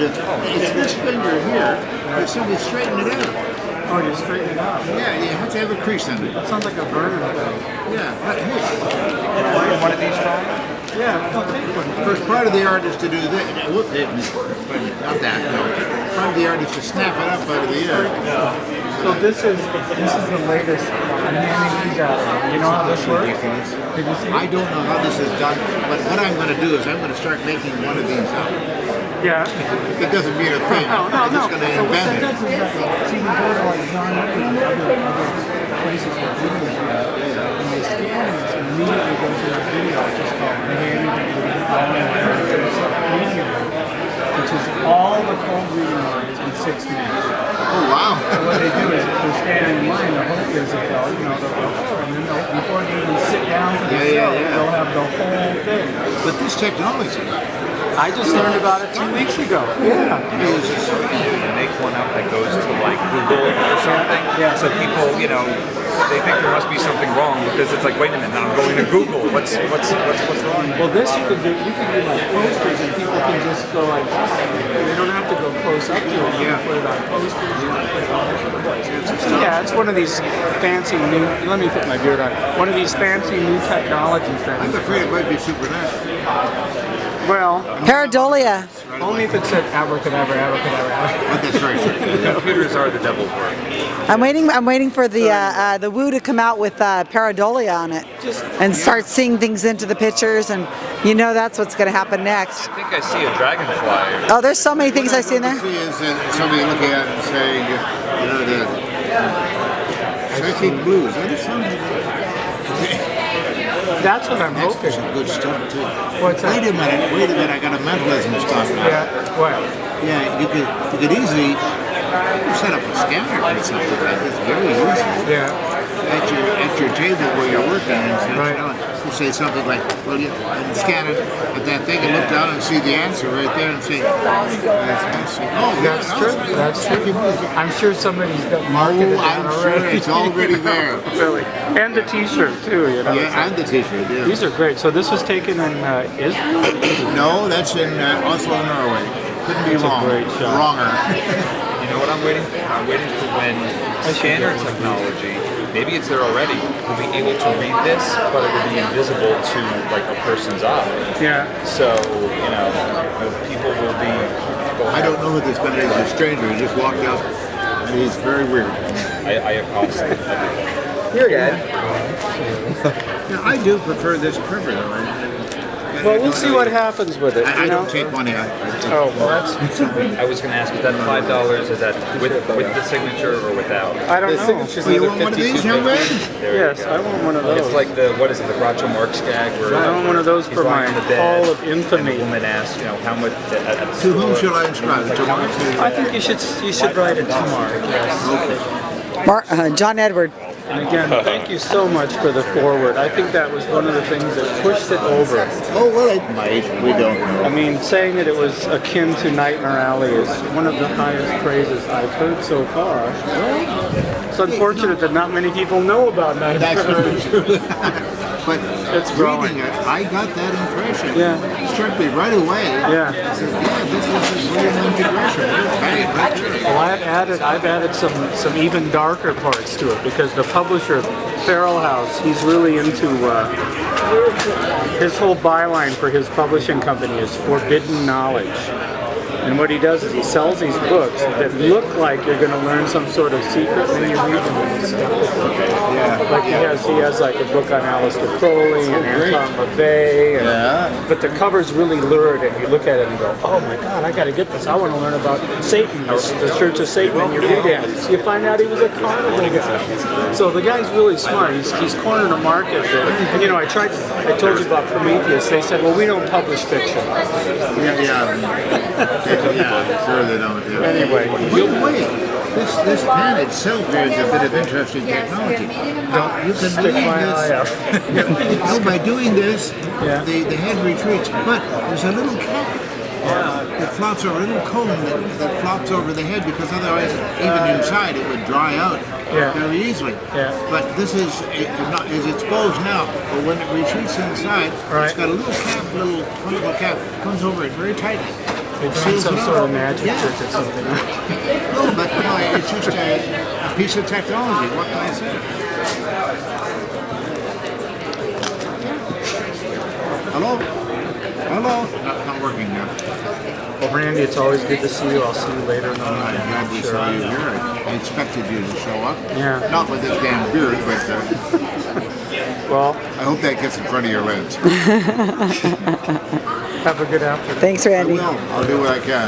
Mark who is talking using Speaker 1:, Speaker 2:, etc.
Speaker 1: to, it's this finger here, but somebody straighten it out.
Speaker 2: Oh, you straighten it out.
Speaker 1: Yeah, you have to have a crease in it.
Speaker 2: That sounds like a burner thing.
Speaker 1: Yeah, but hey,
Speaker 3: One of these strong?
Speaker 2: Yeah, I'll take one.
Speaker 1: first part of the art is to do this. Whoop, it- Not that, no. Part of the art is to snap it up out of the air.
Speaker 2: So this is this is the latest. I'm handing these out. You know how this works? Did you see?
Speaker 1: I don't know how this is done, but what I'm going to do is I'm going to start making one of these up.
Speaker 2: Yeah.
Speaker 1: It doesn't mean a thing.
Speaker 2: No, no,
Speaker 1: I'm
Speaker 2: no.
Speaker 1: just going to
Speaker 2: So what that
Speaker 1: invent it.
Speaker 2: does is that, see, we go to like John and other, other places where videos are, and they scan this and immediately go to that video, which is called Miami Immediately, which is all the cold reading lines in six minutes.
Speaker 1: Oh, wow.
Speaker 2: So what they do is they're standing in line, the hope is that they'll, you know, they'll go, oh, and then they'll, before they even sit down for the
Speaker 1: Yeah, yeah, yeah.
Speaker 2: they'll have the whole thing.
Speaker 1: But this technology
Speaker 2: I just learned about it two weeks ago. Yeah.
Speaker 1: is
Speaker 3: and make one up that goes to like Google or something.
Speaker 2: Yeah.
Speaker 3: So people, you know, they think there must be something wrong because it's like, wait a minute, now I'm going to Google. What's what's what's what's wrong?
Speaker 2: Well, this you can do. You can do like posters, and people can just go like this. They don't have to go close up to it. You can put it on posters. You can put it all over the place. Yeah, it's one of these fancy new. Let me put my beard on. One of these fancy new technology
Speaker 1: I'm afraid it might be supernatural.
Speaker 2: Well,
Speaker 4: Pareidolia.
Speaker 2: only if it said abracadabra, abracadabra. abracadabra.
Speaker 1: But that's right.
Speaker 3: Computers are the devil's work.
Speaker 4: I'm waiting. I'm waiting for the uh, uh, the Woo to come out with uh, Pareidolia on it, and start seeing things into the pictures, and you know that's what's going to happen next.
Speaker 3: I think I see a dragonfly.
Speaker 4: Oh, there's so many things I see in
Speaker 1: What
Speaker 4: there.
Speaker 1: See is that somebody looking at it and saying, you know, the psychic blues. That is
Speaker 2: what I'm
Speaker 1: That's
Speaker 2: hoping.
Speaker 1: some good stuff too.
Speaker 2: What's that?
Speaker 1: Wait a minute, wait a minute. I got a mentalism stuff now.
Speaker 2: Yeah. Well,
Speaker 1: Yeah, you could you could easily set up a scanner or something like this. Very easy.
Speaker 2: yeah.
Speaker 1: At your at your table where you're working and
Speaker 2: Right.
Speaker 1: You say something like, "Well, you and scan it at that thing and look down and see the answer right there and say, "That's. Oh,
Speaker 2: That's
Speaker 1: yeah,
Speaker 2: true. That's true. I'm sure somebody's got
Speaker 1: Oh,
Speaker 2: marketed that
Speaker 1: I'm sure it's already there.
Speaker 2: really. And the T-shirt too. You know.
Speaker 1: Yeah, and the T-shirt. Yeah.
Speaker 2: These are great. So this was taken in uh, Israel.
Speaker 1: No, that's in uh, Oslo, Norway. Couldn't be
Speaker 2: That's
Speaker 1: wrong.
Speaker 2: great shot.
Speaker 1: Wronger.
Speaker 3: You know what I'm waiting for? I'm waiting for when scanner technology, maybe it's there already, will be able to read this, but it will be invisible to like a person's eye.
Speaker 2: Yeah.
Speaker 3: So, you know, people will be.
Speaker 1: I don't know who this guy is. A stranger. He just walked out. He's very weird.
Speaker 3: I, I accost everything.
Speaker 5: You're good.
Speaker 1: Yeah, I do prefer this cover though. I,
Speaker 2: Well, we'll see what happens with it.
Speaker 1: I, I
Speaker 2: you know?
Speaker 1: don't take money. I, I take
Speaker 2: Oh, well, that's.
Speaker 3: I was going to ask, is that five dollars? Is that with with the signature or without?
Speaker 2: I don't
Speaker 5: The
Speaker 2: know.
Speaker 5: signature's
Speaker 1: you want one of these, young
Speaker 5: 52.50.
Speaker 1: man?
Speaker 2: Yes. I want one of those.
Speaker 3: It's like the what is it, the Groucho Marx gag where
Speaker 2: I want one of those for
Speaker 3: lying
Speaker 2: my
Speaker 3: on the bed,
Speaker 2: Hall of
Speaker 3: And
Speaker 2: Infamy.
Speaker 3: the woman asks, you know, how much at, at the
Speaker 1: To whom
Speaker 3: store,
Speaker 1: shall I inscribe?
Speaker 3: Like,
Speaker 1: To
Speaker 3: how
Speaker 1: Mark?
Speaker 3: much is
Speaker 2: I think you should you should write it to Mark. Yes.
Speaker 4: Mar- uh, John Edward.
Speaker 2: And again, thank you so much for the foreword. I think that was one of the things that pushed it over.
Speaker 1: Oh, well, it might. We don't know.
Speaker 2: I mean, saying that it was akin to Nightmare Alley is one of the highest praises I've heard so far. It's unfortunate that not many people know about Nightmare Alley.
Speaker 1: but
Speaker 2: It's growing.
Speaker 1: reading it, I got that impression.
Speaker 2: Yeah.
Speaker 1: Me right away.
Speaker 2: Yeah.
Speaker 1: Said, yeah, this is a William Gresham. Bang, right there.
Speaker 2: Well, I've added I've added some some even darker parts to it because the publisher Feral House he's really into uh, his whole byline for his publishing company is forbidden knowledge. And what he does is he sells these books that look like you're going to learn some sort of secret, and then you read them and you're.
Speaker 1: Yeah.
Speaker 2: Like he has, he has like a book on Aleister Crowley and. Anton LaVey, and,
Speaker 1: Yeah.
Speaker 2: but the cover's really lurid, and you look at it and go, "Oh my God, I got to get this! I want to learn about Satan, the, the Church of Satan." And you read it, you find out he was a carnival guy. So the guy's really smart. He's he's cornered a market that, and you know, I tried. I told you about Prometheus. They said, "Well, we don't publish fiction."
Speaker 1: Yeah, yeah. yeah, I'm sure they don't. Yeah.
Speaker 2: Anyway,
Speaker 1: By the way, this this pen itself is a bit of interesting technology. Now, you can
Speaker 2: stick
Speaker 1: read
Speaker 2: my
Speaker 1: this.
Speaker 2: out.
Speaker 1: No, by doing this,
Speaker 2: Yeah.
Speaker 1: the, the head retreats. But there's a little cap that flops over, a little cone that, that flops over the head because otherwise, even uh, inside, it would dry out
Speaker 2: Yeah.
Speaker 1: very easily.
Speaker 2: Yeah.
Speaker 1: But this is it, not, is exposed now, but when it retreats inside,
Speaker 2: Right.
Speaker 1: it's got a little cap, little conical cap, comes over it very tightly.
Speaker 2: They're doing some sort of magic
Speaker 1: Yeah.
Speaker 2: trick or something.
Speaker 1: No, but no, it's just a, a piece of technology. What can I say? Hello? Hello? Not, not working now.
Speaker 2: Well, Randi, it's always good to see you. I'll see you later in the
Speaker 1: I'm glad we
Speaker 2: I'm sure.
Speaker 1: saw you here. I, I expected you to show up.
Speaker 2: Yeah.
Speaker 1: Not with this damn beard, but uh,
Speaker 2: Well,
Speaker 1: I hope that gets in front of your lens.
Speaker 2: have a good afternoon.
Speaker 4: Thanks,
Speaker 1: I
Speaker 4: Randi.
Speaker 1: will. I'll do what I can.